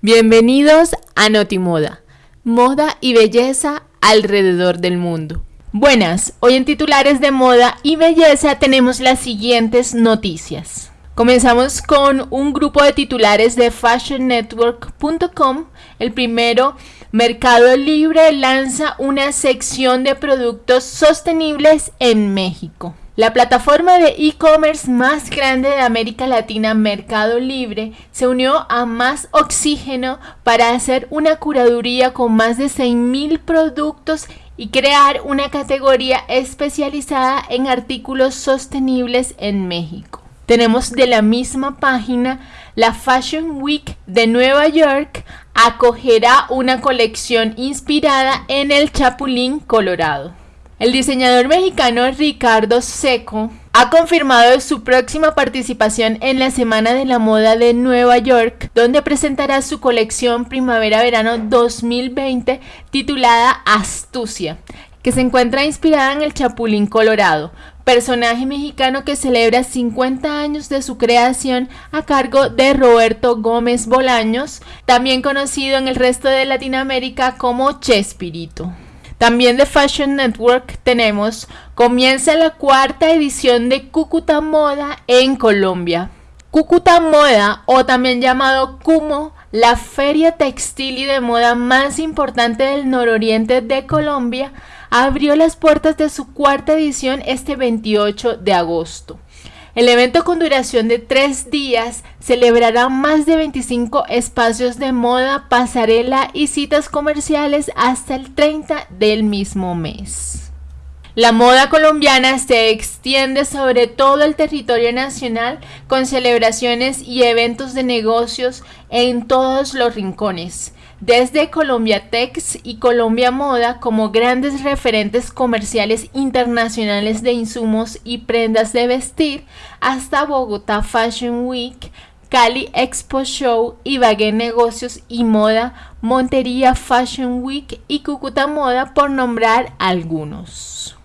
Bienvenidos a Notimoda, moda y belleza alrededor del mundo. Buenas, hoy en titulares de moda y belleza tenemos las siguientes noticias. Comenzamos con un grupo de titulares de fashionnetwork.com. El primero, Mercado Libre lanza una sección de productos sostenibles en México. La plataforma de e-commerce más grande de América Latina, Mercado Libre, se unió a Más Oxígeno para hacer una curaduría con más de 6.000 productos y crear una categoría especializada en artículos sostenibles en México. Tenemos de la misma página la Fashion Week de Nueva York acogerá una colección inspirada en el Chapulín Colorado. El diseñador mexicano Ricardo Seco ha confirmado su próxima participación en la Semana de la Moda de Nueva York, donde presentará su colección Primavera-Verano 2020 titulada Astucia, que se encuentra inspirada en el Chapulín Colorado, personaje mexicano que celebra 50 años de su creación a cargo de Roberto Gómez Bolaños, también conocido en el resto de Latinoamérica como Chespirito. También de Fashion Network tenemos, comienza la cuarta edición de Cúcuta Moda en Colombia. Cúcuta Moda, o también llamado Cumo, la feria textil y de moda más importante del nororiente de Colombia, abrió las puertas de su cuarta edición este 28 de agosto. El evento con duración de tres días celebrará más de 25 espacios de moda, pasarela y citas comerciales hasta el 30 del mismo mes. La moda colombiana se extiende sobre todo el territorio nacional con celebraciones y eventos de negocios en todos los rincones desde Colombia Tex y Colombia Moda como grandes referentes comerciales internacionales de insumos y prendas de vestir, hasta Bogotá Fashion Week, Cali Expo Show, Ibagué Negocios y Moda, Montería Fashion Week y Cúcuta Moda, por nombrar algunos.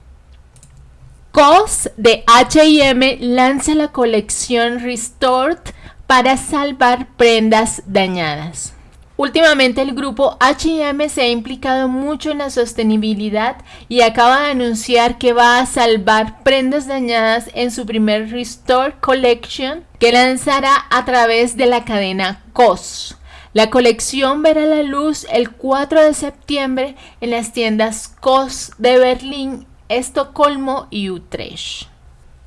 COS de HM lanza la colección Restored para salvar prendas dañadas. Últimamente el grupo HM se ha implicado mucho en la sostenibilidad y acaba de anunciar que va a salvar prendas dañadas en su primer Restore Collection que lanzará a través de la cadena COS. La colección verá la luz el 4 de septiembre en las tiendas COS de Berlín, Estocolmo y Utrecht.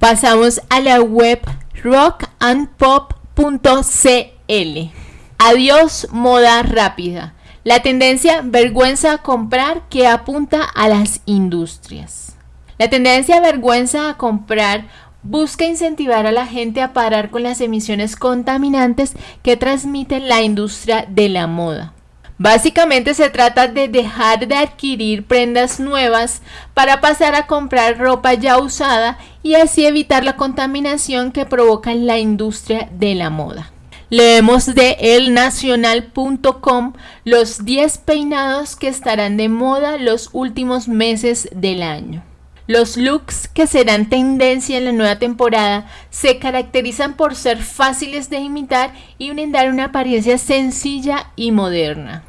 Pasamos a la web rockandpop.cl. Adiós moda rápida. La tendencia vergüenza a comprar que apunta a las industrias. La tendencia vergüenza a comprar busca incentivar a la gente a parar con las emisiones contaminantes que transmite la industria de la moda. Básicamente se trata de dejar de adquirir prendas nuevas para pasar a comprar ropa ya usada y así evitar la contaminación que provoca la industria de la moda. Leemos de elnacional.com los 10 peinados que estarán de moda los últimos meses del año. Los looks que serán tendencia en la nueva temporada se caracterizan por ser fáciles de imitar y brindar una apariencia sencilla y moderna.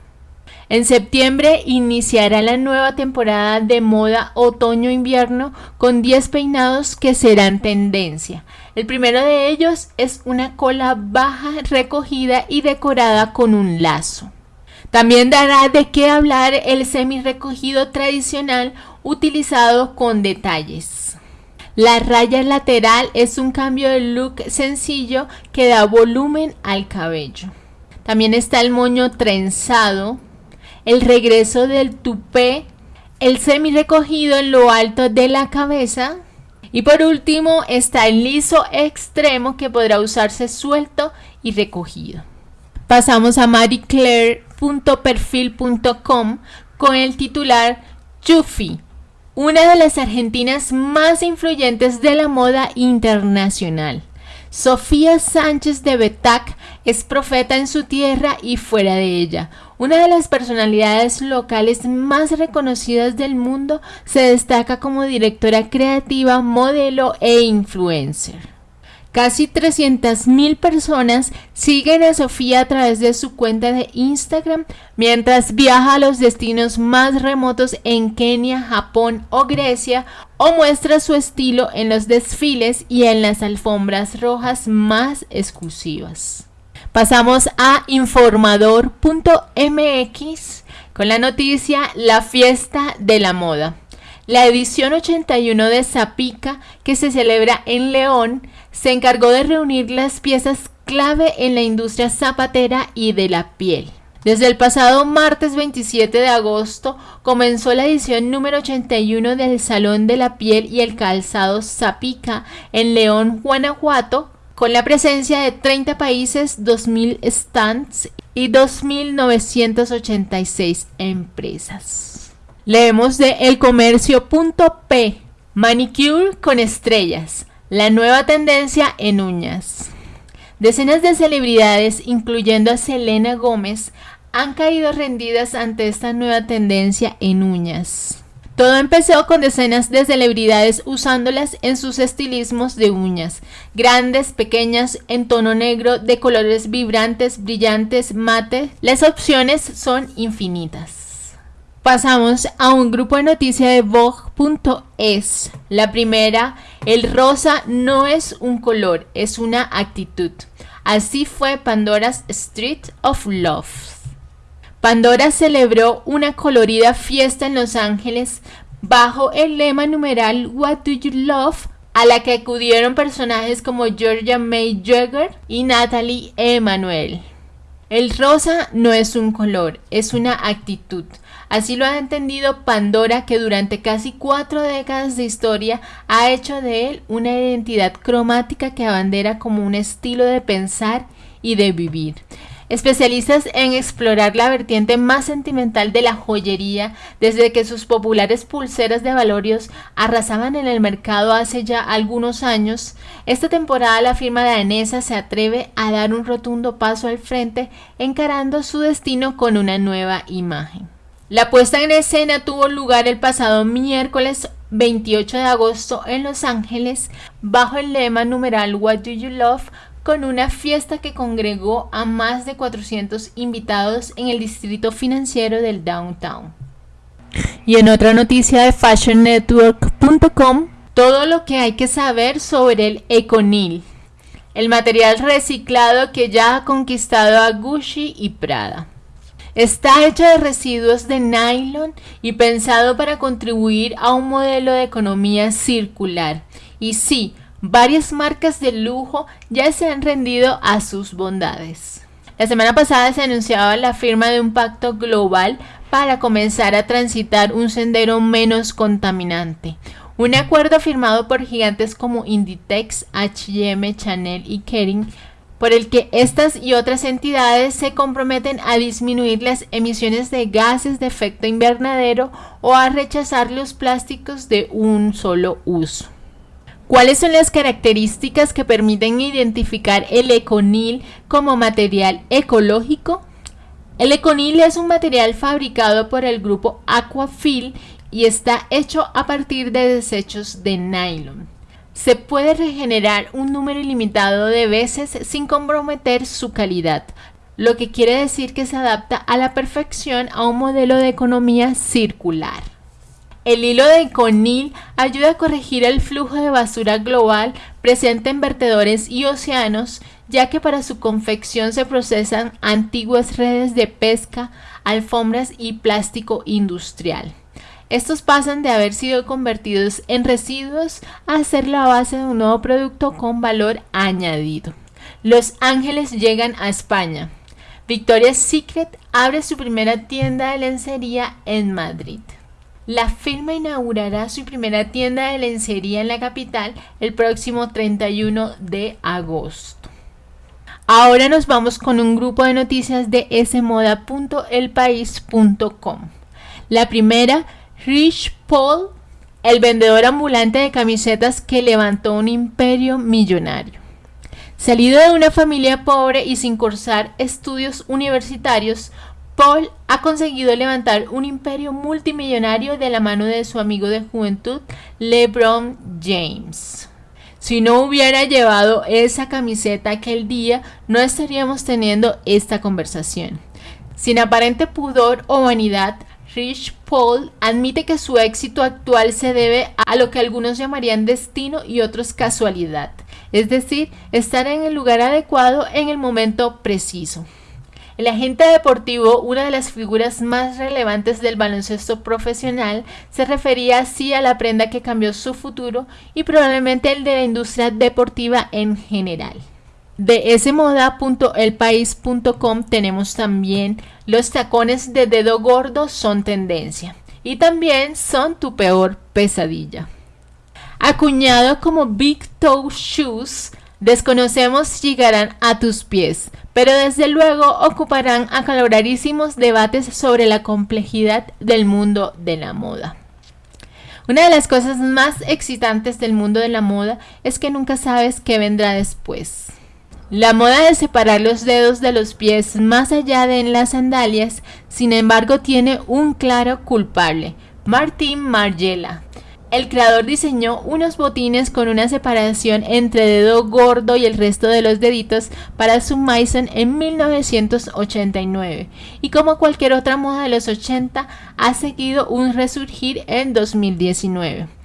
En septiembre iniciará la nueva temporada de moda otoño-invierno con 10 peinados que serán tendencia. El primero de ellos es una cola baja recogida y decorada con un lazo. También dará de qué hablar el semi recogido tradicional utilizado con detalles. La raya lateral es un cambio de look sencillo que da volumen al cabello. También está el moño trenzado, el regreso del tupé, el semi recogido en lo alto de la cabeza y por último está el liso extremo que podrá usarse suelto y recogido. Pasamos a marieclaire.perfil.com con el titular Chufi, una de las argentinas más influyentes de la moda internacional. Sofía Sánchez de Betac es profeta en su tierra y fuera de ella. Una de las personalidades locales más reconocidas del mundo se destaca como directora creativa, modelo e influencer. Casi 300.000 personas siguen a Sofía a través de su cuenta de Instagram mientras viaja a los destinos más remotos en Kenia, Japón o Grecia o muestra su estilo en los desfiles y en las alfombras rojas más exclusivas. Pasamos a informador.mx con la noticia La fiesta de la moda. La edición 81 de Zapica, que se celebra en León, se encargó de reunir las piezas clave en la industria zapatera y de la piel. Desde el pasado martes 27 de agosto comenzó la edición número 81 del Salón de la Piel y el Calzado Zapica en León, Guanajuato, con la presencia de 30 países, 2.000 stands y 2.986 empresas. Leemos de elcomercio.p, manicure con estrellas. La nueva tendencia en uñas. Decenas de celebridades, incluyendo a Selena Gómez, han caído rendidas ante esta nueva tendencia en uñas. Todo empezó con decenas de celebridades usándolas en sus estilismos de uñas, grandes, pequeñas, en tono negro, de colores vibrantes, brillantes, mate. Las opciones son infinitas. Pasamos a un grupo de noticias de Vogue.es. La primera, el rosa no es un color, es una actitud. Así fue Pandora's Street of Love. Pandora celebró una colorida fiesta en Los Ángeles bajo el lema numeral What Do You Love? a la que acudieron personajes como Georgia May Jagger y Natalie Emanuel. El rosa no es un color, es una actitud. Así lo ha entendido Pandora, que durante casi cuatro décadas de historia ha hecho de él una identidad cromática que abandera como un estilo de pensar y de vivir. Especialistas en explorar la vertiente más sentimental de la joyería desde que sus populares pulseras de valorios arrasaban en el mercado hace ya algunos años, esta temporada la firma danesa se atreve a dar un rotundo paso al frente encarando su destino con una nueva imagen. La puesta en escena tuvo lugar el pasado miércoles 28 de agosto en Los Ángeles bajo el lema numeral What Do You Love con una fiesta que congregó a más de 400 invitados en el distrito financiero del downtown. Y en otra noticia de fashionnetwork.com, todo lo que hay que saber sobre el Econil, el material reciclado que ya ha conquistado a Gucci y Prada. Está hecho de residuos de nylon y pensado para contribuir a un modelo de economía circular. Y sí, varias marcas de lujo ya se han rendido a sus bondades. La semana pasada se anunciaba la firma de un pacto global para comenzar a transitar un sendero menos contaminante. Un acuerdo firmado por gigantes como Inditex, H&M, Chanel y Kering por el que estas y otras entidades se comprometen a disminuir las emisiones de gases de efecto invernadero o a rechazar los plásticos de un solo uso. ¿Cuáles son las características que permiten identificar el econil como material ecológico? El econil es un material fabricado por el grupo Aquafil y está hecho a partir de desechos de nylon se puede regenerar un número ilimitado de veces sin comprometer su calidad, lo que quiere decir que se adapta a la perfección a un modelo de economía circular. El hilo de conil ayuda a corregir el flujo de basura global presente en vertedores y océanos, ya que para su confección se procesan antiguas redes de pesca, alfombras y plástico industrial. Estos pasan de haber sido convertidos en residuos a ser la base de un nuevo producto con valor añadido. Los Ángeles llegan a España. Victoria's Secret abre su primera tienda de lencería en Madrid. La firma inaugurará su primera tienda de lencería en la capital el próximo 31 de agosto. Ahora nos vamos con un grupo de noticias de smoda.elpaís.com. La primera Rich Paul, el vendedor ambulante de camisetas que levantó un imperio millonario. Salido de una familia pobre y sin cursar estudios universitarios, Paul ha conseguido levantar un imperio multimillonario de la mano de su amigo de juventud, LeBron James. Si no hubiera llevado esa camiseta aquel día, no estaríamos teniendo esta conversación. Sin aparente pudor o vanidad, Rich Paul admite que su éxito actual se debe a lo que algunos llamarían destino y otros casualidad, es decir, estar en el lugar adecuado en el momento preciso. El agente deportivo, una de las figuras más relevantes del baloncesto profesional, se refería así a la prenda que cambió su futuro y probablemente el de la industria deportiva en general. De smoda.elpaís.com tenemos también los tacones de dedo gordo son tendencia y también son tu peor pesadilla. Acuñado como Big Toe Shoes, desconocemos llegarán a tus pies, pero desde luego ocuparán acaloradísimos debates sobre la complejidad del mundo de la moda. Una de las cosas más excitantes del mundo de la moda es que nunca sabes qué vendrá después. La moda de separar los dedos de los pies más allá de las sandalias, sin embargo, tiene un claro culpable, Martin Margiela. El creador diseñó unos botines con una separación entre dedo gordo y el resto de los deditos para su Mason en 1989 y como cualquier otra moda de los 80 ha seguido un resurgir en 2019.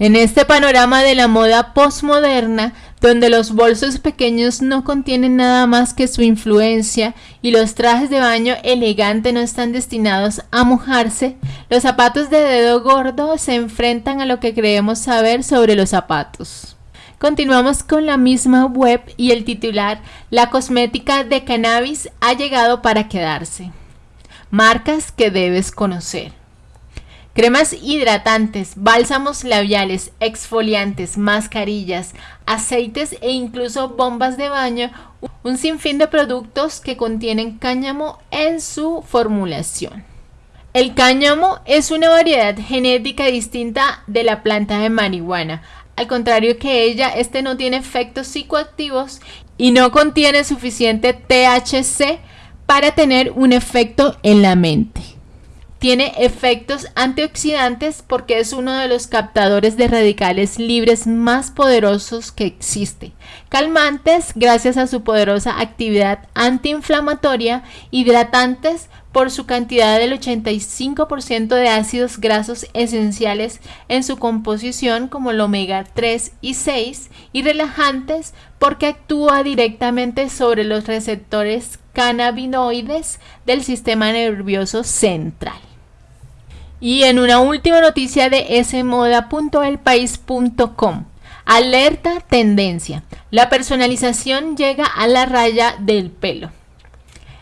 En este panorama de la moda postmoderna, donde los bolsos pequeños no contienen nada más que su influencia y los trajes de baño elegante no están destinados a mojarse, los zapatos de dedo gordo se enfrentan a lo que creemos saber sobre los zapatos. Continuamos con la misma web y el titular La cosmética de cannabis ha llegado para quedarse. Marcas que debes conocer. Cremas hidratantes, bálsamos labiales, exfoliantes, mascarillas, aceites e incluso bombas de baño, un sinfín de productos que contienen cáñamo en su formulación. El cáñamo es una variedad genética distinta de la planta de marihuana. Al contrario que ella, este no tiene efectos psicoactivos y no contiene suficiente THC para tener un efecto en la mente. Tiene efectos antioxidantes porque es uno de los captadores de radicales libres más poderosos que existe. Calmantes gracias a su poderosa actividad antiinflamatoria. Hidratantes por su cantidad del 85% de ácidos grasos esenciales en su composición como el omega 3 y 6 y relajantes porque actúa directamente sobre los receptores cannabinoides del sistema nervioso central. Y en una última noticia de smoda.elpaís.com. Alerta tendencia. La personalización llega a la raya del pelo.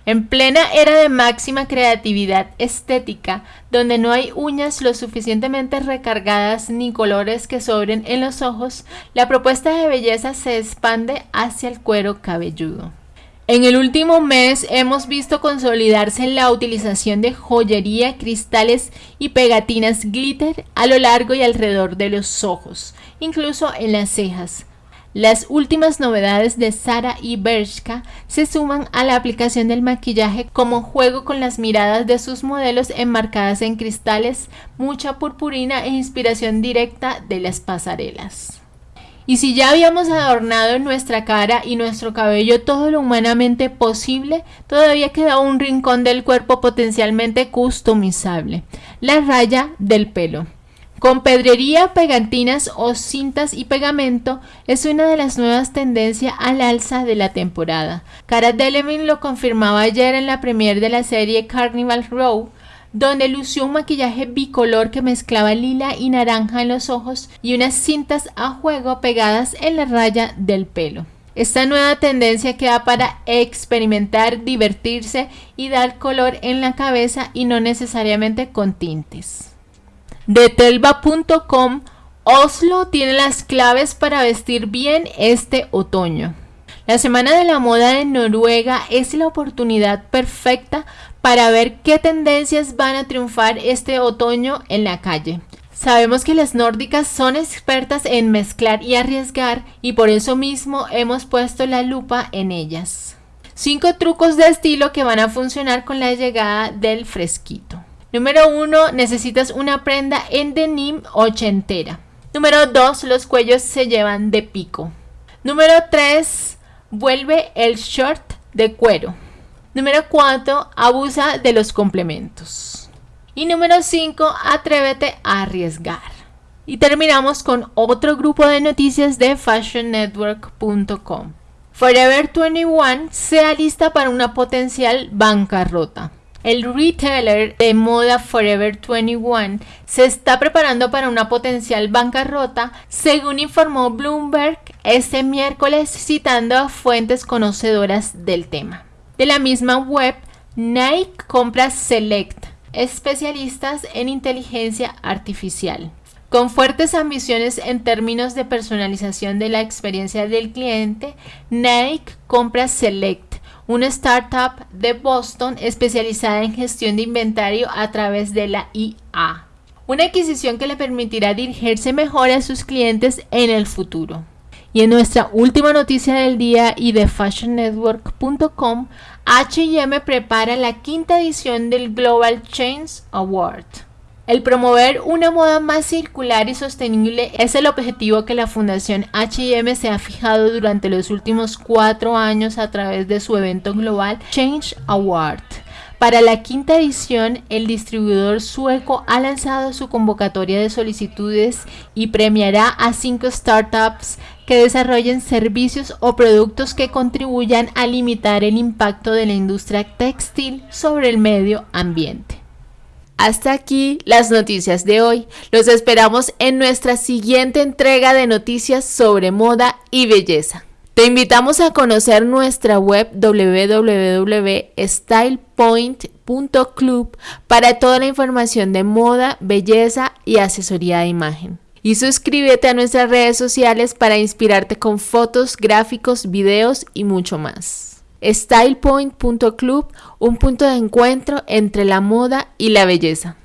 En plena era de máxima creatividad estética, donde no hay uñas lo suficientemente recargadas ni colores que sobren en los ojos, la propuesta de belleza se expande hacia el cuero cabelludo. En el último mes hemos visto consolidarse la utilización de joyería, cristales y pegatinas glitter a lo largo y alrededor de los ojos, incluso en las cejas. Las últimas novedades de Sara y Bershka se suman a la aplicación del maquillaje como juego con las miradas de sus modelos enmarcadas en cristales, mucha purpurina e inspiración directa de las pasarelas. Y si ya habíamos adornado nuestra cara y nuestro cabello todo lo humanamente posible, todavía queda un rincón del cuerpo potencialmente customizable, la raya del pelo. Con pedrería, pegantinas o cintas y pegamento es una de las nuevas tendencias al alza de la temporada. Cara Delevingne lo confirmaba ayer en la premiere de la serie Carnival Row, donde lució un maquillaje bicolor que mezclaba lila y naranja en los ojos y unas cintas a juego pegadas en la raya del pelo. Esta nueva tendencia queda para experimentar, divertirse y dar color en la cabeza y no necesariamente con tintes. De telva.com, Oslo tiene las claves para vestir bien este otoño. La Semana de la Moda de Noruega es la oportunidad perfecta para ver qué tendencias van a triunfar este otoño en la calle. Sabemos que las nórdicas son expertas en mezclar y arriesgar y por eso mismo hemos puesto la lupa en ellas. 5 trucos de estilo que van a funcionar con la llegada del fresquito. Número 1. Necesitas una prenda en denim ochentera. Número 2. Los cuellos se llevan de pico. Número 3. Vuelve el short de cuero. Número 4. Abusa de los complementos. Y número 5. Atrévete a arriesgar. Y terminamos con otro grupo de noticias de fashionnetwork.com. Forever 21 se alista para una potencial bancarrota. El retailer de moda Forever 21 se está preparando para una potencial bancarrota, según informó Bloomberg este miércoles citando a fuentes conocedoras del tema. De la misma web, Nike compra Select, especialistas en inteligencia artificial. Con fuertes ambiciones en términos de personalización de la experiencia del cliente, Nike compra Select una startup de Boston especializada en gestión de inventario a través de la IA. Una adquisición que le permitirá dirigirse mejor a sus clientes en el futuro. Y en nuestra última noticia del día y de fashionnetwork.com, HM prepara la quinta edición del Global Change Award. El promover una moda más circular y sostenible es el objetivo que la Fundación HM se ha fijado durante los últimos cuatro años a través de su evento global Change Award. Para la quinta edición, el distribuidor sueco ha lanzado su convocatoria de solicitudes y premiará a cinco startups que desarrollen servicios o productos que contribuyan a limitar el impacto de la industria textil sobre el medio ambiente. Hasta aquí las noticias de hoy. Los esperamos en nuestra siguiente entrega de noticias sobre moda y belleza. Te invitamos a conocer nuestra web www.stylepoint.club para toda la información de moda, belleza y asesoría de imagen. Y suscríbete a nuestras redes sociales para inspirarte con fotos, gráficos, videos y mucho más. StylePoint.club, un punto de encuentro entre la moda y la belleza.